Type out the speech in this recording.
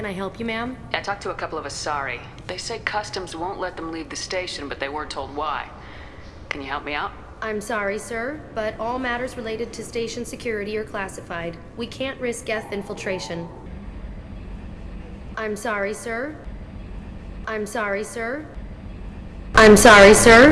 Can I help you, ma'am? I talked to a couple of Asari. They say customs won't let them leave the station, but they weren't told why. Can you help me out? I'm sorry, sir, but all matters related to station security are classified. We can't risk Geth infiltration. I'm sorry, sir. I'm sorry, sir. I'm sorry, sir.